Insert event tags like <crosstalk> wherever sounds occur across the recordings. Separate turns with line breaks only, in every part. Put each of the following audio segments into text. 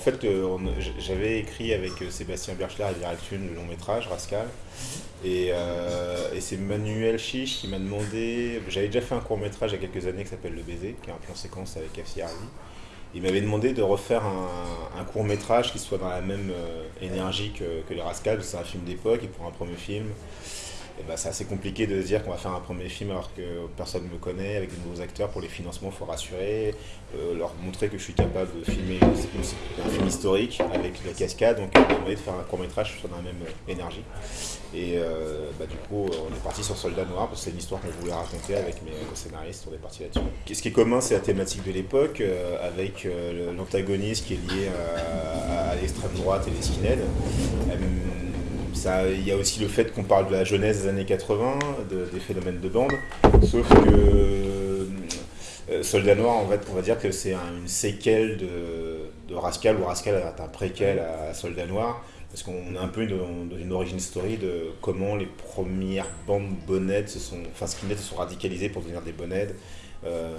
fait, euh, j'avais écrit avec Sébastien Berchler et Direct le long métrage, Rascal. Et, c'est Manuel Chiche qui m'a demandé. J'avais déjà fait un court métrage il y a quelques années qui s'appelle Le Baiser, qui est un plan séquence avec Afsi Harvey. Il m'avait demandé de refaire un, court métrage qui soit dans la même énergie que, que les Rascals. C'est un film d'époque et pour un premier film. Bah, c'est assez compliqué de se dire qu'on va faire un premier film alors que personne ne me connaît, avec de nouveaux acteurs. Pour les financements, il faut rassurer, euh, leur montrer que je suis capable de filmer un film historique avec la cascade. Donc, on m'a de faire un court métrage sur la même énergie. Et euh, bah, du coup, on est parti sur Soldat Noir parce que c'est une histoire qu'on voulait raconter avec mes scénaristes. On est parti là-dessus. Ce qui est commun, c'est la thématique de l'époque, euh, avec l'antagoniste qui est lié à, l'extrême droite et les skinheads il y a aussi le fait qu'on parle de la jeunesse des années 80, des phénomènes de bande, sauf que euh, Soldat Noir, en fait, on va dire que c'est une séquelle de, Rascal, ou Rascal est un préquel à Soldat Noir, parce qu'on est un peu dans, une origin story de comment les premières bandes bonnettes se sont, enfin skinheads se sont radicalisées pour devenir des bonnettes, euh,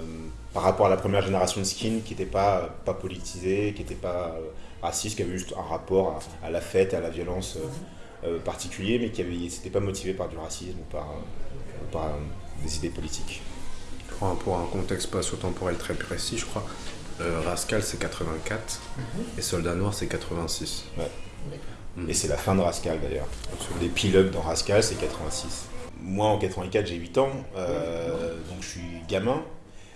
par rapport à la première génération de skin qui n'était pas, pas politisée, qui n'était pas euh, raciste, qui avait juste un rapport à, la fête, à la violence. Euh, particulier, mais qui n'était pas motivé par du racisme ou par, par euh, des idées politiques.
Pour un, contexte spatio-temporel très précis, je crois, euh, Rascal c'est 84 mhm. et Soldat Noir c'est 86.
Ouais. Mhm. Et c'est la fin de Rascal d'ailleurs. Les pilotes dans Rascal c'est 86. Moi en 84 j'ai 8 ans, donc je suis gamin.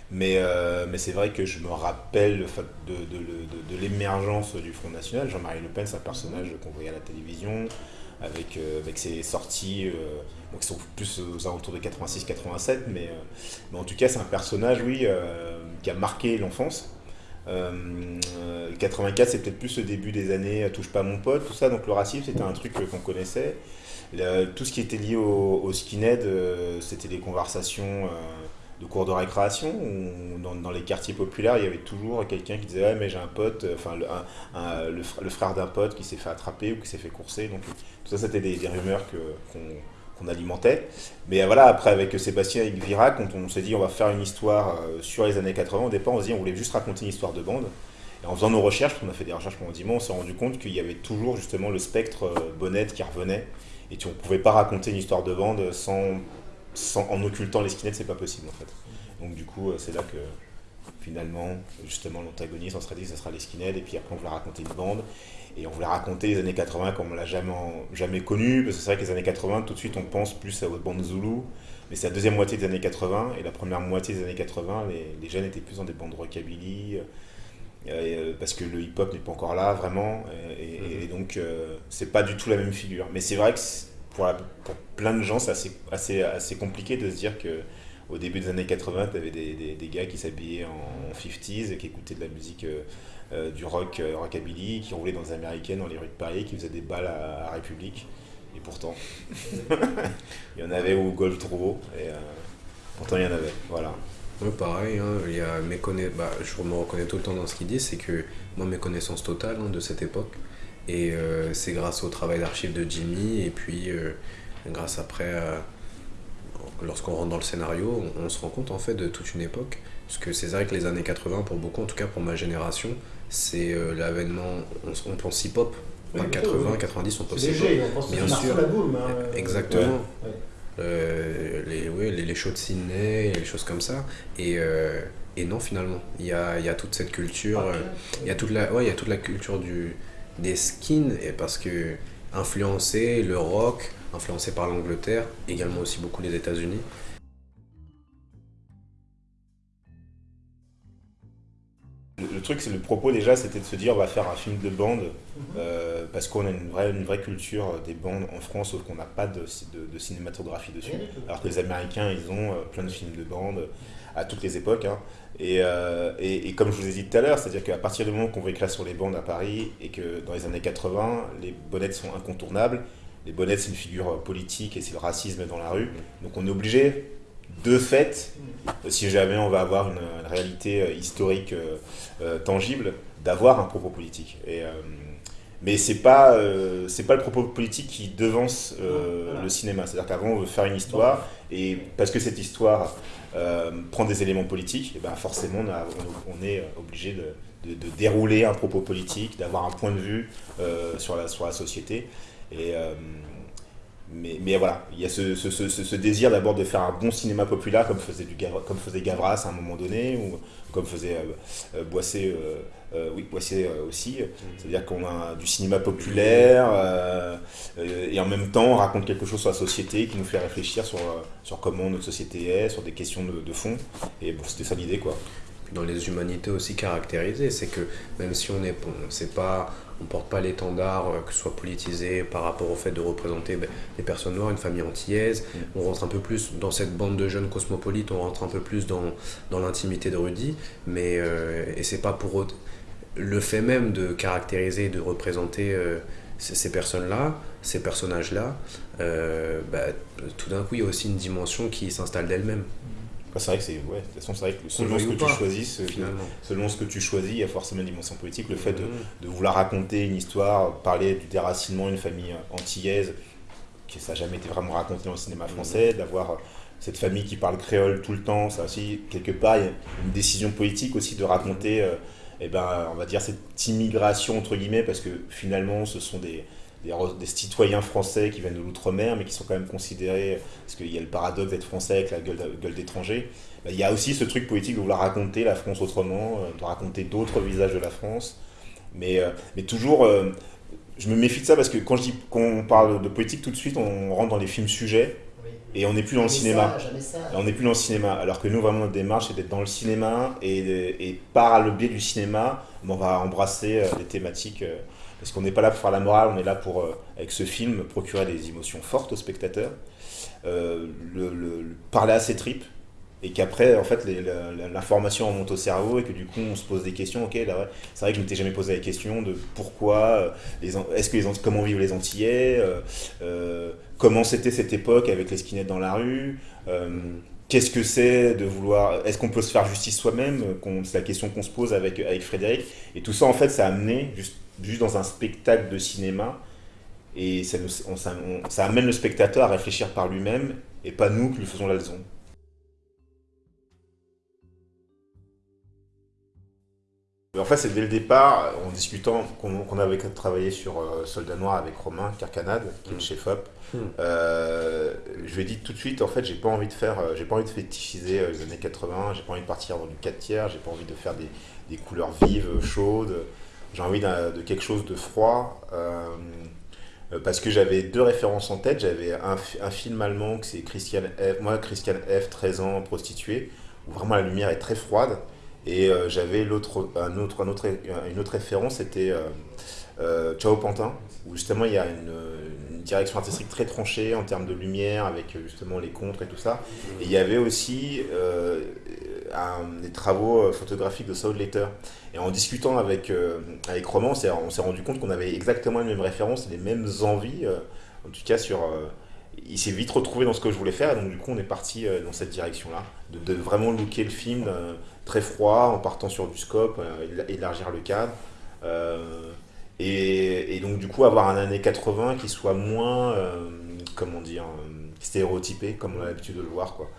Mais, mais c'est vrai que je me rappelle de, de, de, de l'émergence du Front National. Jean-Marie Le Pen, c'est un personnage qu'on voyait à la télévision avec, euh, avec ses sorties euh, qui sont plus aux alentours de 86-87, mais, euh, mais, en tout cas c'est un personnage, oui, qui a marqué l'enfance. 84 c'est peut-être plus le début des années Touche pas mon pote, tout ça, donc le racisme c'était un truc qu'on connaissait. tout ce qui était lié au skinhead, c'était des conversations de cours de récréation ou dans, les quartiers populaires il y avait toujours quelqu'un qui disait ouais mais j'ai un pote enfin le, frère d'un pote qui s'est fait attraper ou qui s'est fait courser. Donc tout ça c'était des, rumeurs qu'on alimentait. Mais voilà après avec Sébastien et Virac quand on s'est dit on va faire une histoire euh, sur les années 80 au départ on se dit on voulait juste raconter une histoire de bande. Et en faisant nos recherches on a fait des recherches pendant 10 mois on s'est rendu compte qu'il y avait toujours justement le spectre euh, bonnette qui revenait. Et on ne pouvait pas raconter une histoire de bande sans en occultant les skinheads, c'est pas possible en fait. Donc du coup, euh, c'est là que finalement, justement, l'antagoniste, on serait dit que ce sera les skinheads, et puis après on voulait raconter une bande, et on voulait raconter les années 80 comme on l'a jamais, jamais connu, parce que c'est vrai que les années 80, tout de suite on pense plus à votre bande Zulu, mais c'est la deuxième moitié des années 80, et la première moitié des années 80, les, jeunes étaient plus dans des bandes rockabilly, euh, euh, parce que le hip-hop n'est pas encore là vraiment, et, et donc c'est pas du tout la même figure. Mais c'est vrai que pour, plein de gens, c'est assez, compliqué de se dire que au début des années 80, tu avais des, des, gars qui s'habillaient en 50s et qui écoutaient de la musique euh, euh, du rock euh, rockabilly, qui roulaient dans les américaines, dans les rues de Paris, qui faisaient des balles à, République. Et pourtant, <laughs> il y en avait au Golf trop et pourtant il y en avait. Voilà.
pareil, hein, bah, je me reconnais tout le temps dans ce qu'il dit, c'est que moi, mes connaissances totales hein, de cette époque, et euh, c'est grâce au travail d'archives de Jimmy et puis euh, grâce après, lorsqu'on rentre dans le scénario, on, se rend compte en fait de toute une époque. Parce que c'est vrai que les années 80, pour beaucoup, en tout cas pour ma génération, c'est euh, l'avènement, on, pense hip-hop. 80, 90, on pense hip-hop. Bien sûr. La boule, hein, Exactement. les, ouais, les, les, shows de Sydney, les choses comme ça. Et, et non, finalement, il y a, y a, toute cette culture, il y, a toute la, ouais, il y a toute la culture du, des skins et parce que influencé le rock, influencé par l'Angleterre, également aussi beaucoup les États-Unis.
Le, truc, c'est le propos déjà, c'était de se dire on va faire un film de bande mhm. euh, parce qu'on a une vraie, une vraie culture des bandes en France, sauf qu'on n'a pas de, de, cinématographie dessus. Alors que les Américains, ils ont euh, plein de films de bande à toutes les époques. Hein. Euh, et, et, comme je vous ai dit tout à l'heure, c'est-à-dire qu'à partir du moment qu'on veut écrire sur les bandes à Paris et que dans les années 80, les bonnettes sont incontournables, les bonnettes c'est une figure politique et c'est le racisme dans la rue, donc on est obligé, de fait, si jamais on va avoir une, réalité euh, historique euh, tangible, d'avoir un propos politique. Et, mais c'est pas c'est pas le propos politique qui devance le cinéma. C'est-à-dire qu'avant on veut faire une histoire et parce que cette histoire euh, prendre des éléments politiques, et ben forcément on, est obligé de, dérouler un propos politique, d'avoir un point de vue sur, la, sur la société. Et, mais, mais, voilà, il y a ce, ce, ce, désir d'abord de faire un bon cinéma populaire comme faisait, du, comme faisait Gavras à un moment donné, ou comme faisait euh, Boissé, euh, oui, Boissé aussi. C'est-à-dire qu'on a du cinéma populaire et en même temps on raconte quelque chose sur la société qui nous fait réfléchir sur, sur comment notre société est, sur des questions de, de fond. Et bon, c'était ça l'idée quoi
dans les humanités aussi caractérisées, c'est que même si on est, pas, on porte pas l'étendard euh, que ce soit politisé par rapport au fait de représenter ben, des personnes noires, une famille antillaise, on rentre un peu plus dans cette bande de jeunes cosmopolites, on rentre un peu plus dans, dans l'intimité de Rudy, mais euh, et c'est pas pour autre, le fait même de caractériser, de représenter euh, ces, personnes-là, ces personnages-là, bah, tout d'un coup il y a aussi une dimension qui s'installe d'elle-même
c'est vrai que c'est ouais, de toute façon, c'est vrai que selon ce que tu choisis, selon ce que tu choisis, il y a forcément une dimension politique. Le fait de, mm. de, vouloir raconter une histoire, parler du déracinement d'une famille antillaise, que ça n'a jamais été vraiment raconté dans le cinéma mm. français, d'avoir cette famille qui parle créole tout le temps, ça aussi, quelque part, il y a une décision politique aussi de raconter, euh, eh ben, on va dire, cette immigration, entre guillemets, parce que finalement, ce sont des, des, citoyens français qui viennent de l'outre-mer, mais qui sont quand même considérés, parce qu'il y a le paradoxe d'être français avec la gueule, gueule d'étranger, bah, il y a aussi ce truc politique de vouloir raconter la France autrement, euh, de raconter d'autres visages de la France. Mais, euh, mais toujours, euh, je me méfie de ça parce que quand je dis qu'on parle de politique, tout de suite, on rentre dans les films sujets. Et on n'est plus dans le cinéma. on n'est plus dans le cinéma. Alors que nous, vraiment, notre démarche, c'est d'être dans le cinéma. Et, et, par le biais du cinéma, on va embrasser des thématiques parce qu'on n'est pas là pour faire la morale, on est là pour, euh, avec ce film, procurer des émotions fortes aux spectateurs, euh, le, parler à ses tripes, et qu'après, en fait, l'information remonte au cerveau et que du coup, on se pose des questions. Ok, là, c'est vrai que je m'étais jamais posé la question de pourquoi, euh, est-ce que les comment vivent les Antillais, comment c'était cette époque avec les skinheads dans la rue. Qu'est-ce que c'est de vouloir. Est-ce qu'on peut se faire justice soi-même C'est la question qu'on se pose avec, avec Frédéric. Et tout ça, en fait, ça a amené, juste juste dans un spectacle de cinéma. Et ça, ça, amène le spectateur à réfléchir par lui-même et pas nous qui lui faisons la leçon. En fait, c'est dès le départ, en discutant, qu'on avait travaillé sur euh, Soldat Noir avec Romain Carcanade, qui est le mm. chef op. Mm. Euh, je lui ai dit tout de suite, en fait, j'ai pas envie de faire, euh, j'ai pas envie de fétichiser les années 80, j'ai pas envie de partir dans du 4 tiers, j'ai pas envie de faire des, des couleurs vives, chaudes j'ai envie de quelque chose de froid. Euh, parce que j'avais deux références en tête. J'avais un, film allemand, que c'est Christian F. Moi, Christian F, 13 ans, prostituée, où vraiment la lumière est très froide. Et euh, j'avais l'autre, un autre, un autre, une autre référence, c'était euh, Ciao Pantin, où justement il y a une, direction artistique très tranchée en termes de lumière, avec justement les contres et tout ça. Et il y avait aussi des travaux photographiques de Saul Letter. Et en discutant avec, euh, avec Roman, on s'est rendu compte qu'on avait exactement les mêmes références, les mêmes envies. Euh, en tout cas, sur, euh, il s'est vite retrouvé dans ce que je voulais faire. Et donc, du coup, on est parti dans cette direction-là. De, vraiment looker le film très froid, en partant sur du scope, élargir le cadre. Et, donc, du coup, avoir un année 80 qui soit moins, comment dire, stéréotypé, comme on a l'habitude de le voir. Quoi.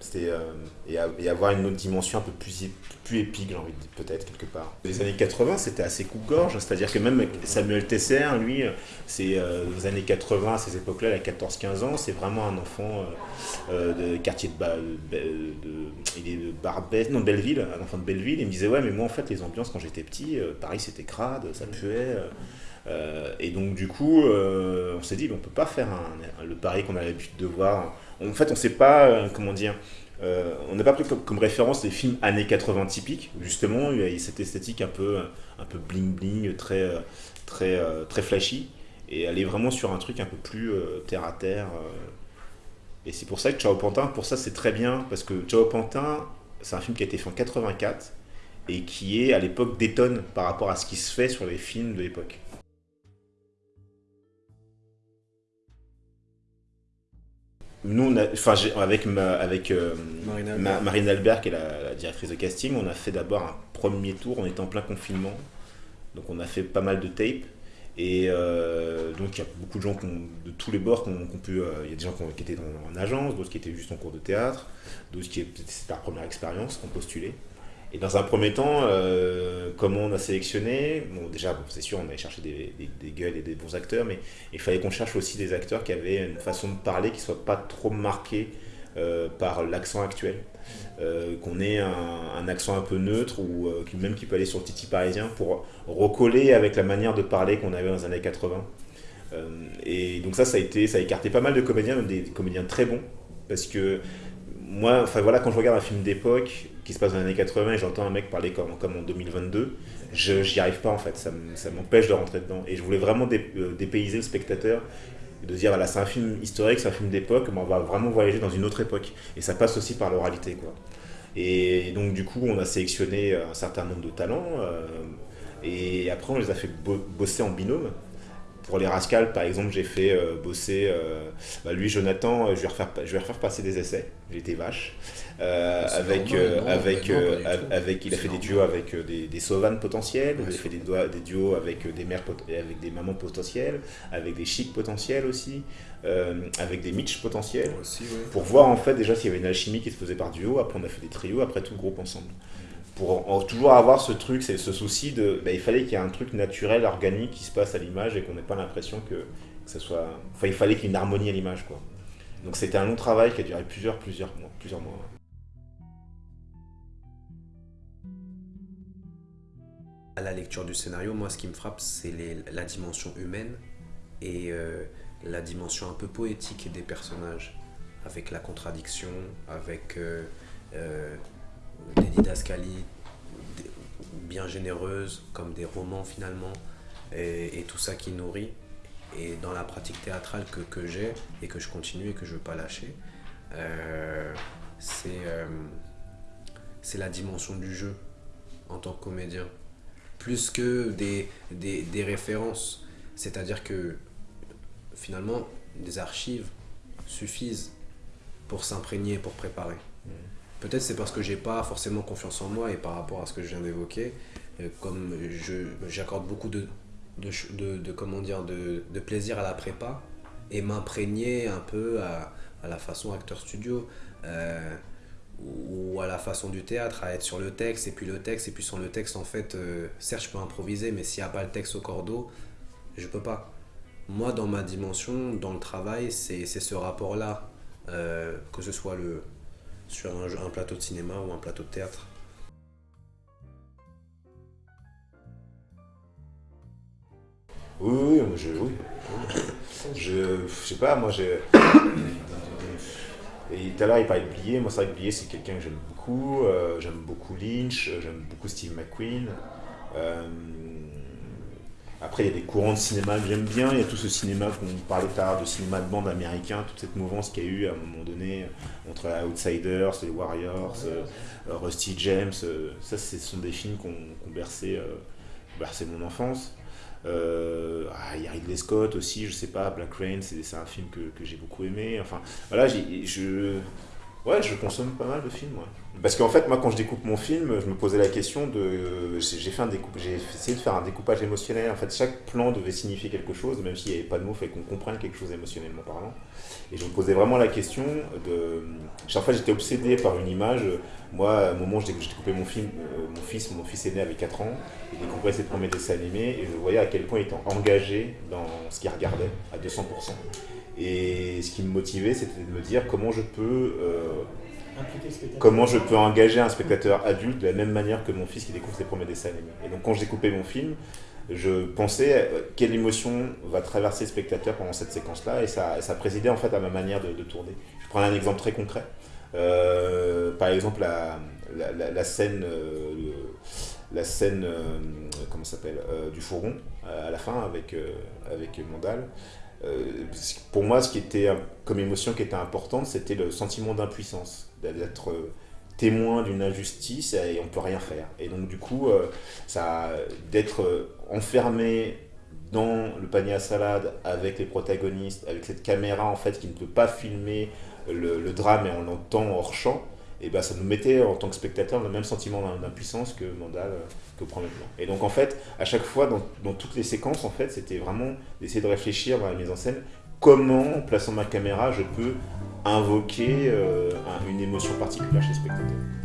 C'était euh, et, avoir une autre dimension un peu plus, plus épique, j'ai envie de dire, peut-être, quelque part. Les années 80, c'était assez coupe-gorge, c'est-à-dire que même Samuel Tesser, lui, c'est euh, les années 80, à ces époques-là, il a 14-15 ans, c'est vraiment un enfant euh, de quartier de, de, il est de Barbès, non, de Belleville, un enfant de Belleville, il me disait, ouais, mais moi, en fait, les ambiances, quand j'étais petit, Paris, c'était crade, ça puait. Et donc, du coup, on s'est dit, on peut pas faire le Paris qu'on a l'habitude de voir en fait, on ne sait pas, euh, comment dire, euh, on n'a pas pris comme, référence les films années 80 typiques, justement, il y a cette esthétique un peu, un peu bling bling, très, euh, très, très flashy, et aller vraiment sur un truc un peu plus terre à terre. et c'est pour ça que Ciao Pantin, pour ça c'est très bien, parce que Ciao Pantin, c'est un film qui a été fait en 84, et qui est à l'époque détonne par rapport à ce qui se fait sur les films de l'époque. Nous, enfin, avec, avec euh, Marine, Albert. qui est la, directrice de casting, on a fait d'abord un premier tour, on était en plein confinement, donc on a fait pas mal de tapes. Et euh, donc il y a beaucoup de gens de tous les bords qui ont, pu. Euh, il y a des gens qui, étaient en agence, d'autres qui étaient juste en cours de théâtre, d'autres qui c'était leur première expérience, qui ont postulé. Et dans un premier temps, euh, comment on a sélectionné Bon, déjà, c'est sûr, on allait chercher des, des, gueules et des bons acteurs, mais il fallait qu'on cherche aussi des acteurs qui avaient une façon de parler qui ne soit pas trop marquée euh, par l'accent actuel. Euh, qu'on ait un, accent un peu neutre ou même qui peut aller sur le titi parisien pour recoller avec la manière de parler qu'on avait dans les années 80. et donc ça, ça a, été, ça a écarté pas mal de comédiens, même des comédiens très bons, parce que moi, enfin voilà, quand je regarde un film d'époque qui se passe dans les années 80 et j'entends un mec parler comme, comme en 2022, je n'y arrive pas en fait, ça m'empêche de rentrer dedans. Et je voulais vraiment euh, dépayser le spectateur, de dire voilà, c'est un film historique, c'est un film d'époque, mais on va vraiment voyager dans une autre époque. Et ça passe aussi par l'oralité quoi. Et donc du coup, on a sélectionné un certain nombre de talents. Euh, et après, on les a fait bosser en binôme pour les Rascals, par exemple, j'ai fait euh, bosser euh, bah, lui, Jonathan, je vais, refaire, je vais refaire passer des essais. J'étais vache. Euh, avec, avec, avec, il a fait des duos avec des, des sauvanes potentiels, il a fait des, des duos avec des mères, avec des mamans potentielles, avec des chics potentiels aussi, avec des Mitch potentiels, pour voir en fait déjà s'il y avait une alchimie qui se faisait par duo. Après, on a fait des trios, après tout le groupe ensemble pour toujours avoir ce truc, c'est ce souci de, bah, il fallait qu'il y ait un truc naturel, organique qui se passe à l'image et qu'on n'ait pas l'impression que, ça soit, enfin il fallait qu'il y ait une harmonie à l'image quoi. Donc c'était un long travail qui a duré plusieurs, plusieurs mois, plusieurs mois.
À la lecture du scénario, moi ce qui me frappe c'est la dimension humaine et euh, la dimension un peu poétique des personnages, avec la contradiction, avec euh, euh, des didascalies bien généreuses, comme des romans finalement, et, tout ça qui nourrit. Et dans la pratique théâtrale que, j'ai et que je continue et que je ne veux pas lâcher, euh, euh, c'est la dimension du jeu en tant que comédien. Plus que des références. C'est-à-dire que finalement, des archives suffisent pour s'imprégner, pour préparer. Mmh. Peut-être c'est parce que j'ai pas forcément confiance en moi et par rapport à ce que je viens d'évoquer, euh, comme j'accorde beaucoup de, de, de, comment dire, de, de, plaisir à la prépa et m'imprégner un peu à, la façon acteur studio euh, ou à la façon du théâtre, à être sur le texte et puis le texte et puis sans le texte en fait, euh, certes je peux improviser mais s'il n'y a pas le texte au cordeau, je peux pas. Moi dans ma dimension, dans le travail, c'est ce rapport-là, que ce soit le, sur un, plateau de cinéma ou un plateau de théâtre.
Oui, oui, je, oui. Je, je sais pas, moi j'ai. <coughs> Et tout à l'heure, il parlait de Blier. Moi, c'est vrai que Blier, c'est quelqu'un que j'aime beaucoup. Euh, j'aime beaucoup Lynch, j'aime beaucoup Steve McQueen. Euh, après, il y a des courants de cinéma que j'aime bien. Il y a tout ce cinéma qu'on parlait l'heure, de cinéma de bande américain, toute cette mouvance qu'il y a eu à un moment donné entre Outsiders, les Warriors, euh, Rusty James. Euh, ça, ce sont des films bercé, euh, bercé, mon enfance. Ah, il y a Ridley Scott aussi, je sais pas, Black Rain, c'est un film que, que j'ai beaucoup aimé. Enfin, voilà, je, ouais, je consomme pas mal de films. Ouais. Parce qu'en fait, moi, quand je découpe mon film, je me posais la question de. J'ai fait un j'ai essayé de faire un découpage émotionnel. En fait, chaque plan devait signifier quelque chose, même s'il n'y avait pas de mots, fait qu'on comprenne quelque chose émotionnellement parlant. Et je me posais vraiment la question de. Chaque fois, j'étais obsédé par une image. Moi, au moment où j'ai découpé mon film, euh, mon fils, mon fils aîné avait 4 ans, il découvrait ses premiers dessins animés, et je voyais à quel point il était engagé dans ce qu'il regardait à 200%. Et ce qui me motivait, c'était de me dire comment je peux. Euh, comment je peux engager un spectateur adulte de la même manière que mon fils qui découvre ses premiers dessins animés. Et donc quand je découpais mon film, je pensais euh, quelle émotion va traverser le spectateur pendant cette séquence-là, et ça, ça présidait en fait à ma manière de, tourner. Je prends un exemple très concret. Euh, par exemple, la, la, scène, euh, la scène comment s'appelle, du fourgon à la fin avec, avec Mandal. Pour moi, ce qui était comme émotion qui était importante, c'était le sentiment d'impuissance d'être euh, témoin d'une injustice et on peut rien faire. Et donc du coup, euh, ça d'être euh, enfermé dans le panier à salade avec les protagonistes, avec cette caméra en fait qui ne peut pas filmer le, drame et on l'entend hors champ, et ben ça nous mettait en tant que spectateur le même sentiment d'impuissance que Mandal que premier plan. Et donc en fait, à chaque fois dans, toutes les séquences en fait, c'était vraiment d'essayer de réfléchir dans la mise en scène comment en plaçant ma caméra je peux invoquer euh, une émotion particulière chez le spectateur?